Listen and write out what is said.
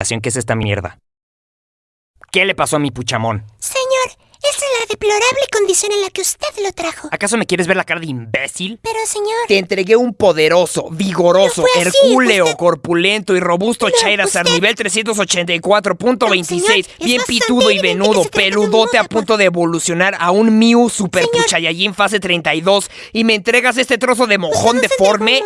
¿Qué es esta mierda? ¿Qué le pasó a mi puchamón? Señor, esa es la deplorable condición en la que usted lo trajo. ¿Acaso me quieres ver la cara de imbécil? Pero, señor... Te entregué un poderoso, vigoroso, No hercúleo, usted- corpulento y robusto No, usted- nivel 384.26, Señor, es bien pitudo y venudo, este peludote a punto de evolucionar a un Mew Super Señor. Fase 32 y me entregas este trozo de mojón no deforme.